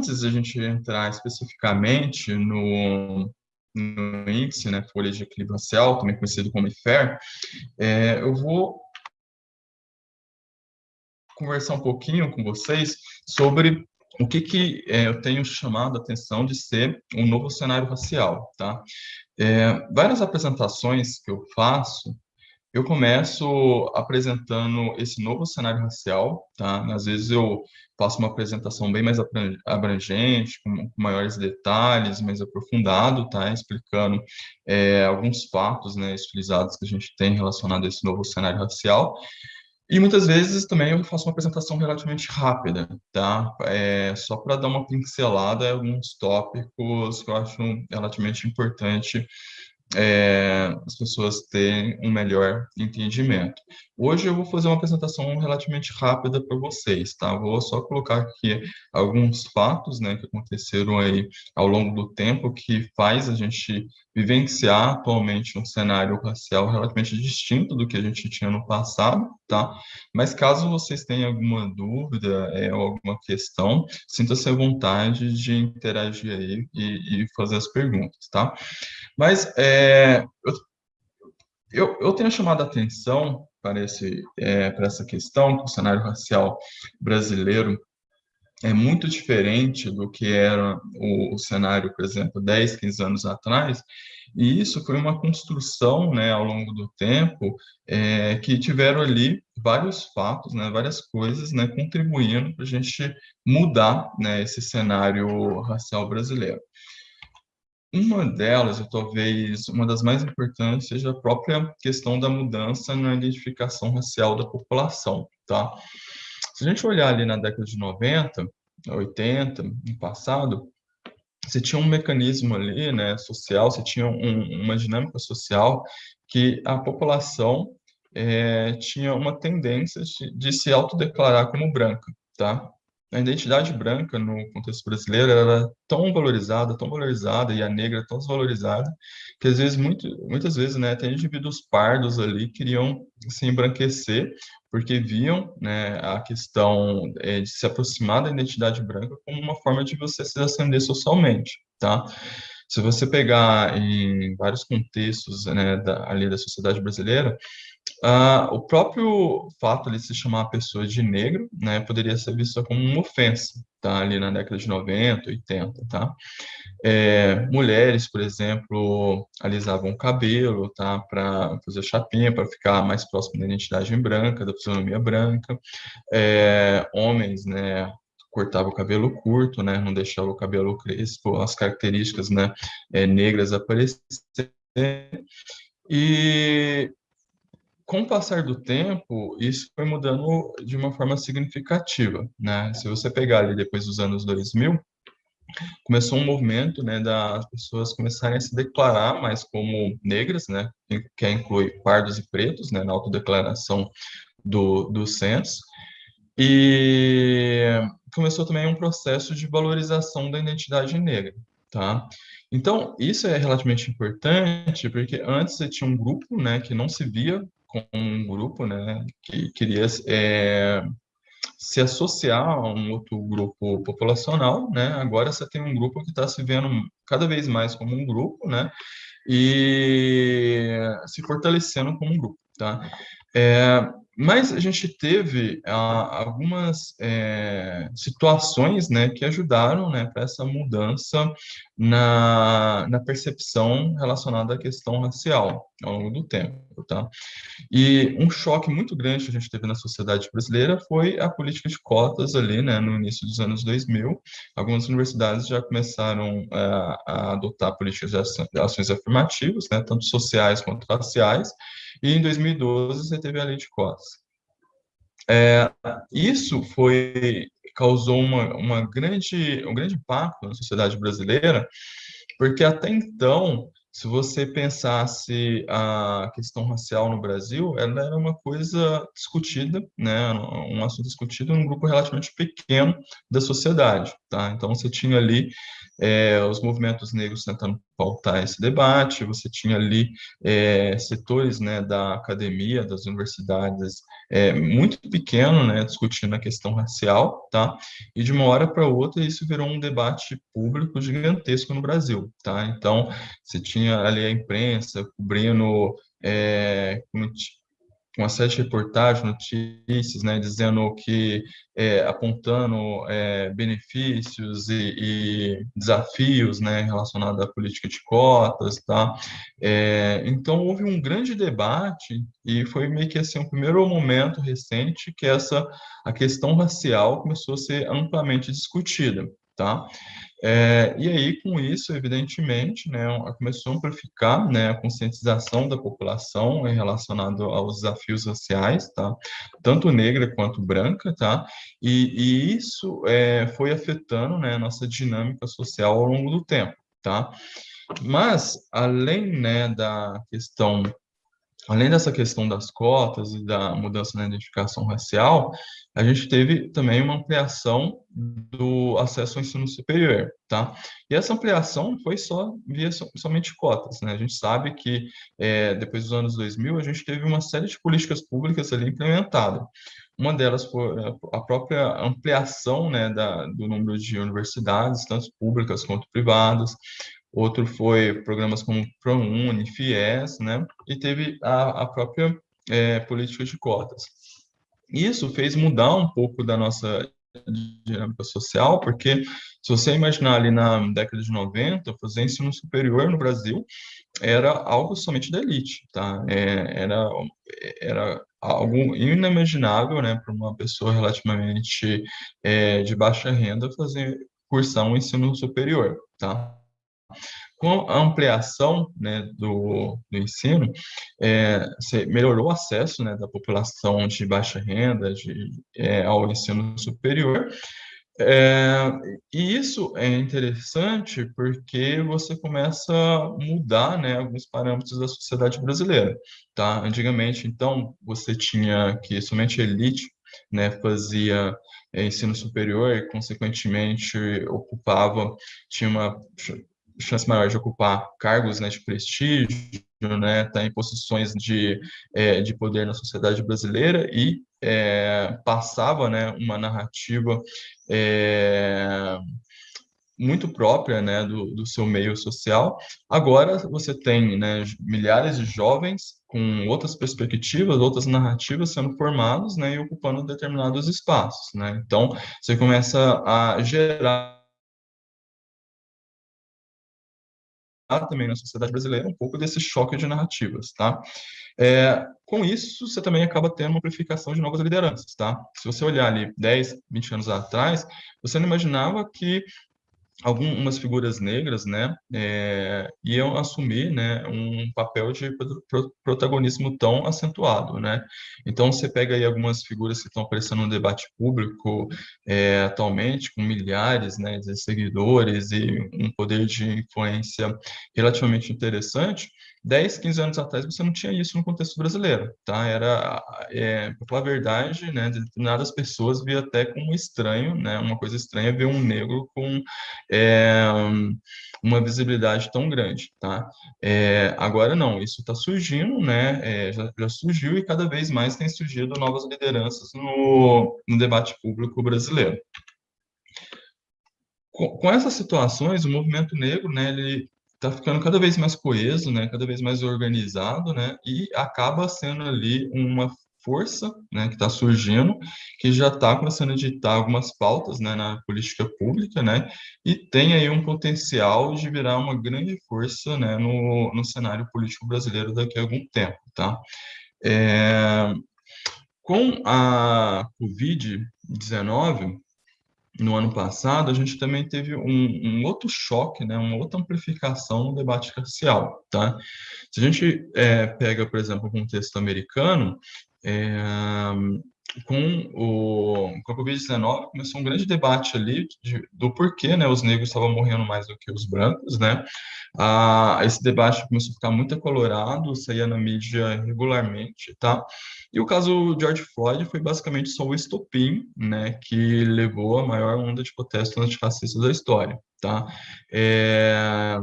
antes de a gente entrar especificamente no, no índice, né, folha de equilíbrio racial, também conhecido como IFER, é, eu vou conversar um pouquinho com vocês sobre o que, que é, eu tenho chamado a atenção de ser um novo cenário racial, tá? É, várias apresentações que eu faço, eu começo apresentando esse novo cenário racial, tá? Às vezes eu faço uma apresentação bem mais abrangente, com, maiores detalhes, mais aprofundado, tá? Explicando é, alguns fatos, né, utilizados que a gente tem relacionado a esse novo cenário racial. E muitas vezes também eu faço uma apresentação relativamente rápida, tá? É, só para dar uma pincelada em alguns tópicos que eu acho relativamente importante é, as pessoas terem um melhor entendimento. Hoje eu vou fazer uma apresentação relativamente rápida para vocês, tá? Vou só colocar aqui alguns fatos, né, que aconteceram aí ao longo do tempo que faz a gente vivenciar atualmente um cenário racial relativamente distinto do que a gente tinha no passado, tá? Mas caso vocês tenham alguma dúvida é, ou alguma questão, sinta-se à vontade de interagir aí e, e fazer as perguntas, tá? Mas é, eu, eu, eu tenho chamado a atenção para, esse, é, para essa questão, que o cenário racial brasileiro é muito diferente do que era o, o, cenário, por exemplo, 10, 15 anos atrás, e isso foi uma construção, né, ao longo do tempo, é, que tiveram ali vários fatos, né, várias coisas, né, contribuindo para a gente mudar, né, esse cenário racial brasileiro. Uma delas, ou talvez uma das mais importantes, seja a própria questão da mudança na identificação racial da população, tá? Se a gente olhar ali na década de 90, 80, no passado, você tinha um mecanismo ali, né, social, você tinha um, uma dinâmica social que a população é, tinha uma tendência de, de se autodeclarar como branca, tá? A identidade branca no contexto brasileiro era tão valorizada, tão valorizada, e a negra tão desvalorizada, que às vezes, muito, muitas vezes, né, até indivíduos pardos ali queriam se embranquecer, porque viam né, a questão é, de se aproximar da identidade branca como uma forma de você se ascender socialmente, tá? Se você pegar em vários contextos né, da, ali da sociedade brasileira, Uh, o próprio fato de se chamar a pessoa de negro, né, poderia ser visto como uma ofensa, tá? Ali na década de 90, 80, tá? É, mulheres, por exemplo, alisavam o cabelo, tá? Para fazer chapinha, para ficar mais próximo da identidade branca, da fisionomia branca. É, homens, né, cortava o cabelo curto, né, não deixava o cabelo crespo, as características, né, é, negras aparecerem. E com o passar do tempo, isso foi mudando de uma forma significativa, né? Se você pegar ali depois dos anos 2000, começou um movimento, né, das pessoas começarem a se declarar mais como negras, né, que inclui pardos e pretos, né, na autodeclaração do, do censo, e começou também um processo de valorização da identidade negra, tá? Então, isso é relativamente importante, porque antes você tinha um grupo, né, que não se via com um grupo, né, que queria é, se associar a um outro grupo populacional, né, agora você tem um grupo que está se vendo cada vez mais como um grupo, né, e se fortalecendo como um grupo, tá? É, mas a gente teve ah, algumas é, situações né, que ajudaram né, para essa mudança na, na percepção relacionada à questão racial ao longo do tempo. Tá? E um choque muito grande que a gente teve na sociedade brasileira foi a política de cotas ali né, no início dos anos 2000. Algumas universidades já começaram a, a adotar políticas de ações afirmativas, né, tanto sociais quanto raciais, e em 2012 você teve a lei de cotas. É, isso foi causou uma, uma grande, um grande impacto na sociedade brasileira, porque até então, se você pensasse a questão racial no Brasil, ela era uma coisa discutida, né, um assunto discutido num grupo relativamente pequeno da sociedade, tá? Então você tinha ali é, os movimentos negros tentando pautar esse debate, você tinha ali é, setores né, da academia, das universidades, é, muito pequeno, né, discutindo a questão racial, tá? E de uma hora para outra isso virou um debate público gigantesco no Brasil, tá? Então, você tinha ali a imprensa cobrindo é, uma série de reportagens, notícias, né, dizendo que, é, apontando é, benefícios e, e, desafios, né, relacionados à política de cotas, tá? É, então, houve um grande debate e foi meio que, assim, um primeiro momento recente que essa, a questão racial começou a ser amplamente discutida, tá? É, e aí, com isso, evidentemente, né, começou a amplificar né, a conscientização da população relacionado aos desafios sociais, tá? tanto negra quanto branca, tá? e, e isso é, foi afetando né, a nossa dinâmica social ao longo do tempo. Tá? Mas, além né, da questão além dessa questão das cotas e da mudança na identificação racial, a gente teve também uma ampliação do acesso ao ensino superior, tá? E essa ampliação foi só via somente cotas, né? A gente sabe que é, depois dos anos 2000 a gente teve uma série de políticas públicas ali implementadas. Uma delas foi a própria ampliação né, da, do número de universidades, tanto públicas quanto privadas outro foi programas como ProUni, FIES, né? E teve a, a própria é, política de cotas. Isso fez mudar um pouco da nossa dinâmica social, porque se você imaginar ali na década de 90, fazer ensino superior no Brasil era algo somente da elite, tá? É, era, era algo inimaginável, né, para uma pessoa relativamente é, de baixa renda fazer cursar um ensino superior, tá? Com a ampliação né, do, do ensino, é, melhorou o acesso né, da população de baixa renda de, é, ao ensino superior, é, e isso é interessante porque você começa a mudar né, alguns parâmetros da sociedade brasileira. Tá? Antigamente, então, você tinha que somente a elite né, fazia é, ensino superior e, consequentemente, ocupava, tinha uma chance maior de ocupar cargos né, de prestígio, né, tá em posições de, é, de poder na sociedade brasileira e é, passava né, uma narrativa é, muito própria né, do, do seu meio social. Agora você tem né, milhares de jovens com outras perspectivas, outras narrativas sendo formados né, e ocupando determinados espaços. Né? Então, você começa a gerar também na sociedade brasileira um pouco desse choque de narrativas, tá? É, com isso, você também acaba tendo uma amplificação de novas lideranças, tá? Se você olhar ali 10, 20 anos atrás, você não imaginava que algumas figuras negras, né, é, iam assumir, né, um papel de protagonismo tão acentuado, né. Então você pega aí algumas figuras que estão aparecendo no debate público é, atualmente, com milhares, né, de seguidores e um poder de influência relativamente interessante. 10, 15 anos atrás você não tinha isso no contexto brasileiro, tá? Era, é, falar a verdade, né, determinadas pessoas via até como estranho, né, uma coisa estranha ver um negro com é, uma visibilidade tão grande, tá? É, agora não, isso está surgindo, né, é, já, já, surgiu e cada vez mais tem surgido novas lideranças no, no debate público brasileiro. Com, com essas situações, o movimento negro, né, ele está ficando cada vez mais coeso, né, cada vez mais organizado, né, e acaba sendo ali uma força, né, que está surgindo, que já está começando a editar algumas pautas, né, na política pública, né, e tem aí um potencial de virar uma grande força, né, no, no cenário político brasileiro daqui a algum tempo, tá? É, com a Covid-19, no ano passado, a gente também teve um, um, outro choque, né, uma outra amplificação no debate racial. Tá? Se a gente é, pega, por exemplo, o contexto americano, é, com o, com a Covid-19 começou um grande debate ali de, do porquê né, os negros estavam morrendo mais do que os brancos, né? Ah, esse debate começou a ficar muito acolorado, saía na mídia regularmente, tá? E o caso George Floyd foi basicamente só o estopim, né, que levou a maior onda de protestos antirracistas da história, tá? É,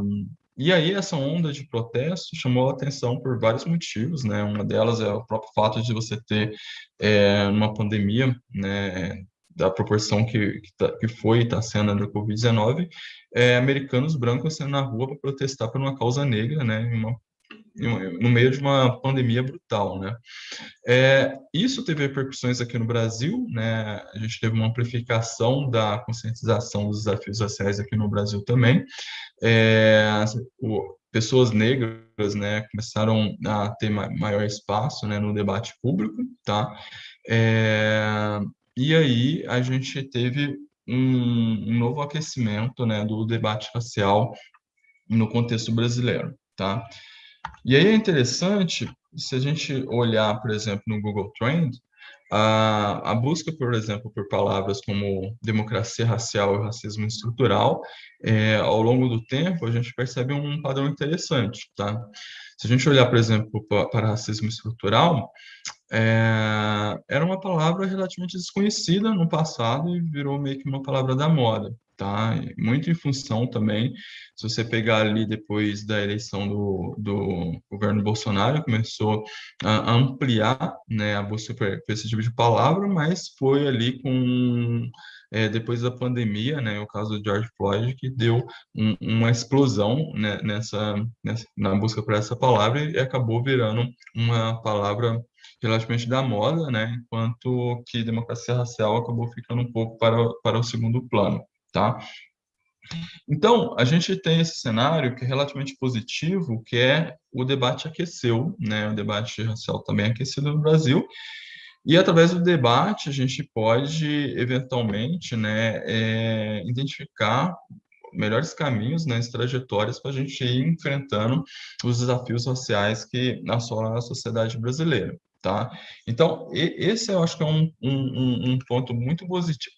e aí essa onda de protesto chamou a atenção por vários motivos, né? Uma delas é o próprio fato de você ter é, uma pandemia, né? Da proporção que, que, tá, foi e está sendo da Covid-19, é, americanos brancos sendo na rua para protestar por uma causa negra, né? Uma no meio de uma pandemia brutal, né? É, isso teve repercussões aqui no Brasil, né? A gente teve uma amplificação da conscientização dos desafios sociais aqui no Brasil também. É, o, pessoas negras, né, começaram a ter maior espaço, né, no debate público, tá? É, e aí a gente teve um, um novo aquecimento, né, do debate racial no contexto brasileiro, tá? E aí é interessante, se a gente olhar, por exemplo, no Google Trend, a, a busca, por exemplo, por palavras como democracia racial e racismo estrutural, é, ao longo do tempo, a gente percebe um padrão interessante, tá? Se a gente olhar, por exemplo, para, racismo estrutural, é, era uma palavra relativamente desconhecida no passado e virou meio que uma palavra da moda tá? Muito em função também, se você pegar ali depois da eleição do, do governo Bolsonaro, começou a ampliar né, a busca por esse tipo de palavra, mas foi ali com é, depois da pandemia, né, o caso do George Floyd, que deu um, uma explosão né, nessa, nessa, na busca por essa palavra e acabou virando uma palavra relativamente da moda, né, enquanto que democracia racial acabou ficando um pouco para, para o segundo plano tá? Então, a gente tem esse cenário que é relativamente positivo, que é o debate aqueceu, né? O debate racial também é aquecido no Brasil, e através do debate a gente pode, eventualmente, né, é, identificar melhores caminhos, né, as trajetórias para a gente ir enfrentando os desafios sociais que assolam a sociedade brasileira. Tá? Então, esse eu acho que é um, um, um ponto muito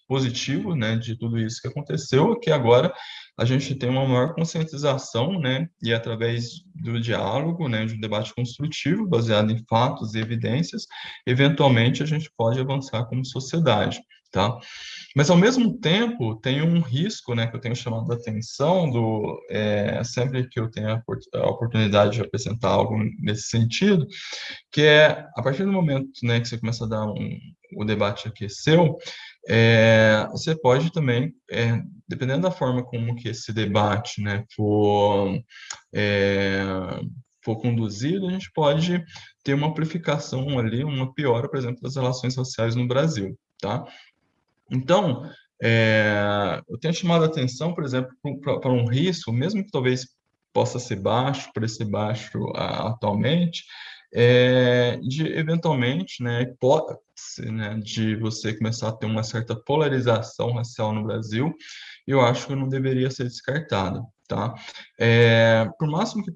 positivo né, de tudo isso que aconteceu, que agora a gente tem uma maior conscientização, né, e através do diálogo, né, de um debate construtivo, baseado em fatos e evidências, eventualmente a gente pode avançar como sociedade tá? Mas ao mesmo tempo tem um risco, né, que eu tenho chamado a atenção do é, sempre que eu tenho a oportunidade de apresentar algo nesse sentido, que é a partir do momento, né, que você começa a dar um, o debate aqueceu, é, você pode também, é, dependendo da forma como que esse debate, né, for é, for conduzido, a gente pode ter uma amplificação ali, uma piora, por exemplo, das relações sociais no Brasil, tá? Então, é, eu tenho chamado a atenção, por exemplo, para um risco, mesmo que talvez possa ser baixo, para ser baixo atualmente, é, de eventualmente, né, hipótese, né, de você começar a ter uma certa polarização racial no Brasil, eu acho que não deveria ser descartada, tá? É, por máximo que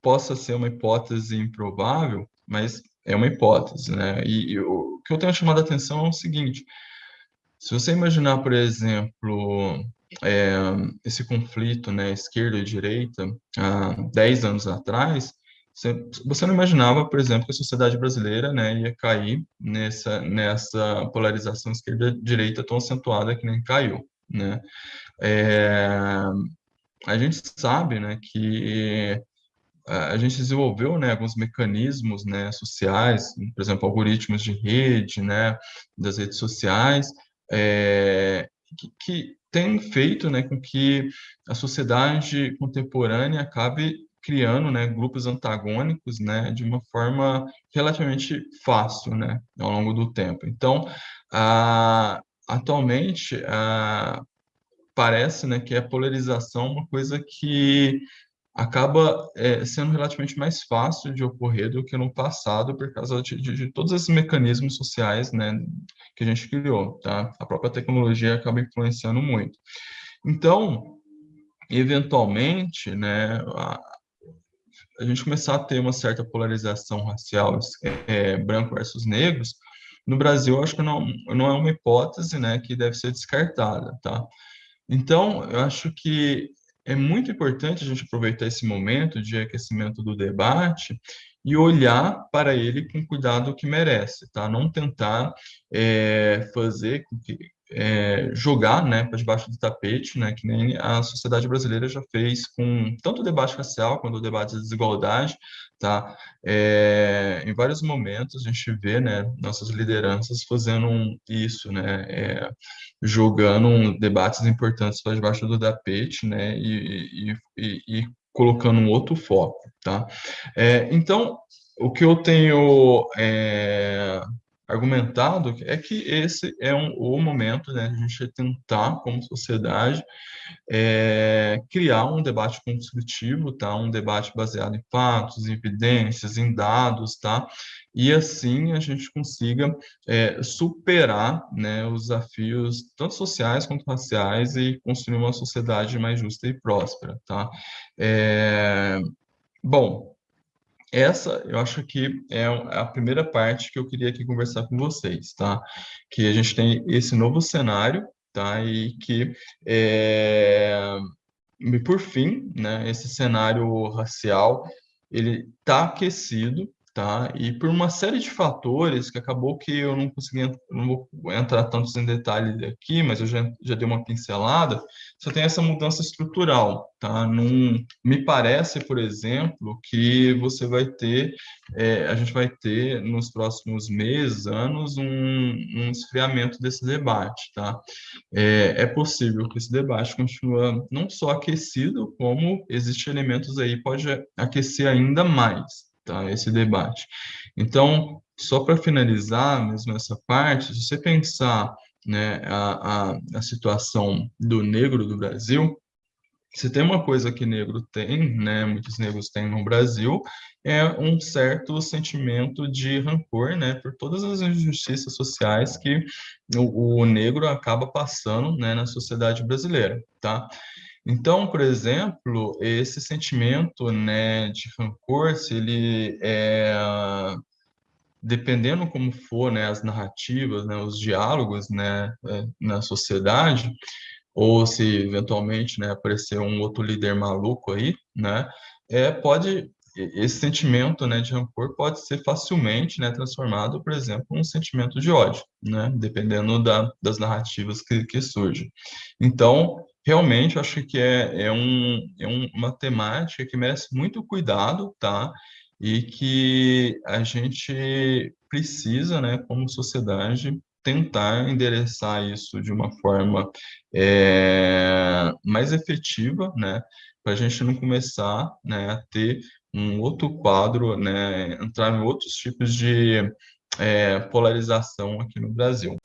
possa ser uma hipótese improvável, mas é uma hipótese, né? E, e o que eu tenho chamado a atenção é o seguinte: se você imaginar, por exemplo, é, esse conflito, né, esquerda e direita, há 10 anos atrás, você, não imaginava, por exemplo, que a sociedade brasileira né, ia cair nessa, nessa polarização esquerda-direita tão acentuada que nem caiu. Né? É, a gente sabe né, que a gente desenvolveu né, alguns mecanismos né, sociais, por exemplo, algoritmos de rede, né, das redes sociais, é, que, que tem feito né, com que a sociedade contemporânea acabe criando né, grupos antagônicos né, de uma forma relativamente fácil né, ao longo do tempo. Então, atualmente, parece né, que a polarização é uma coisa que acaba é, sendo relativamente mais fácil de ocorrer do que no passado por causa de, de, de, todos esses mecanismos sociais né, que a gente criou. Tá? A própria tecnologia acaba influenciando muito. Então, eventualmente, né, a, a gente começar a ter uma certa polarização racial, é, branco versus negros, no Brasil, acho que não, não é uma hipótese né, que deve ser descartada. Tá? Então, eu acho que é muito importante a gente aproveitar esse momento de aquecimento do debate e olhar para ele com cuidado que merece, tá? Não tentar é, fazer é, jogar né, para debaixo do tapete, né, que nem a sociedade brasileira já fez com tanto o debate racial quanto o debate de desigualdade, tá? É, em vários momentos a gente vê né, nossas lideranças fazendo isso, né, é, jogando debates importantes para debaixo do tapete né, e, e, e, e colocando um outro foco. Tá? É, então, o que eu tenho é, argumentado é que esse é um, o momento né, de a gente tentar, como sociedade, é, criar um debate construtivo, tá? um debate baseado em fatos, em evidências, em dados, tá? e assim a gente consiga é, superar né, os desafios tanto sociais quanto raciais e construir uma sociedade mais justa e próspera. Tá? É, bom, essa eu acho que é a primeira parte que eu queria aqui conversar com vocês, tá? Que a gente tem esse novo cenário, tá? E que, é... e por fim, né, esse cenário racial, ele está aquecido, tá? E por uma série de fatores que acabou que eu não consegui, não vou entrar tantos em detalhes aqui, mas eu já, já dei uma pincelada, você tem essa mudança estrutural, tá? Num, me parece, por exemplo, que você vai ter, é, a gente vai ter nos próximos meses, anos, um, um esfriamento desse debate, tá? É, é possível que esse debate continue não só aquecido, como existem elementos aí pode aquecer ainda mais, tá, esse debate. Então, só para finalizar mesmo essa parte, se você pensar né, a, a, a situação do negro do Brasil, se tem uma coisa que negro tem, né, muitos negros têm no Brasil, é um certo sentimento de rancor, né, por todas as injustiças sociais que o, o negro acaba passando, né, na sociedade brasileira, tá? Então, por exemplo, esse sentimento né, de rancor, se ele é, dependendo como for né, as narrativas, né, os diálogos né, é, na sociedade, ou se eventualmente né, aparecer um outro líder maluco aí, né, é, pode esse sentimento né, de rancor pode ser facilmente né, transformado, por exemplo, em um sentimento de ódio, né, dependendo da, das narrativas que, que surgem. Então, realmente, acho que é, é, um, é um, uma temática que merece muito cuidado, tá? E que a gente precisa, né, como sociedade, tentar endereçar isso de uma forma é, mais efetiva, né, para a gente não começar né, a ter um outro quadro, né, entrar em outros tipos de é, polarização aqui no Brasil.